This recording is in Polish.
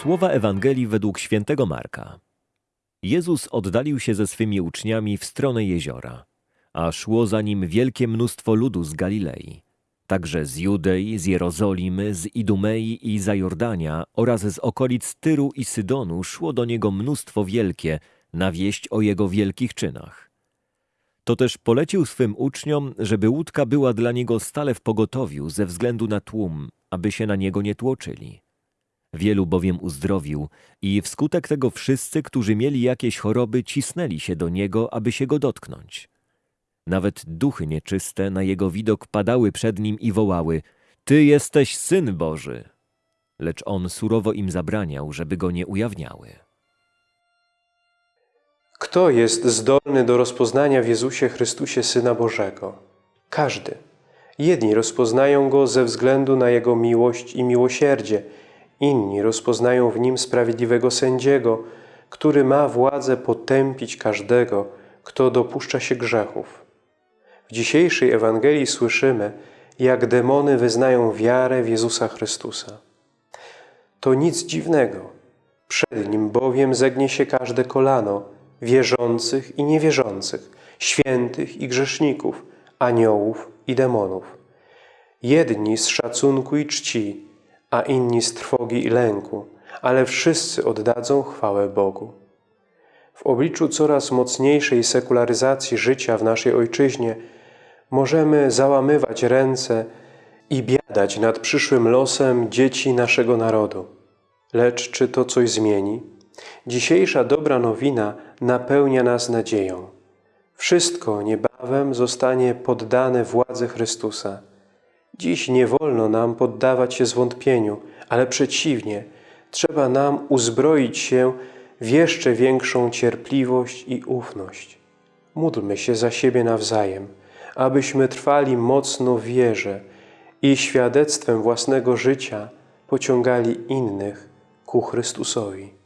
Słowa Ewangelii według świętego Marka. Jezus oddalił się ze swymi uczniami w stronę jeziora, a szło za nim wielkie mnóstwo ludu z Galilei, także z Judei, z Jerozolimy, z Idumei i Zajordania oraz z okolic Tyru i Sydonu szło do niego mnóstwo wielkie na wieść o jego wielkich czynach. To też polecił swym uczniom, żeby łódka była dla niego stale w pogotowiu ze względu na tłum, aby się na niego nie tłoczyli. Wielu bowiem uzdrowił i wskutek tego wszyscy, którzy mieli jakieś choroby, cisnęli się do niego, aby się go dotknąć. Nawet duchy nieczyste na jego widok padały przed nim i wołały: Ty jesteś syn Boży. Lecz on surowo im zabraniał, żeby go nie ujawniały. Kto jest zdolny do rozpoznania w Jezusie Chrystusie Syna Bożego? Każdy. Jedni rozpoznają Go ze względu na Jego miłość i miłosierdzie, inni rozpoznają w Nim sprawiedliwego sędziego, który ma władzę potępić każdego, kto dopuszcza się grzechów. W dzisiejszej Ewangelii słyszymy, jak demony wyznają wiarę w Jezusa Chrystusa. To nic dziwnego. Przed Nim bowiem zegnie się każde kolano, wierzących i niewierzących, świętych i grzeszników, aniołów i demonów. Jedni z szacunku i czci, a inni z trwogi i lęku, ale wszyscy oddadzą chwałę Bogu. W obliczu coraz mocniejszej sekularyzacji życia w naszej Ojczyźnie możemy załamywać ręce i biadać nad przyszłym losem dzieci naszego narodu. Lecz czy to coś zmieni? Dzisiejsza dobra nowina napełnia nas nadzieją. Wszystko niebawem zostanie poddane władzy Chrystusa. Dziś nie wolno nam poddawać się zwątpieniu, ale przeciwnie, trzeba nam uzbroić się w jeszcze większą cierpliwość i ufność. Módlmy się za siebie nawzajem, abyśmy trwali mocno w wierze i świadectwem własnego życia pociągali innych ku Chrystusowi.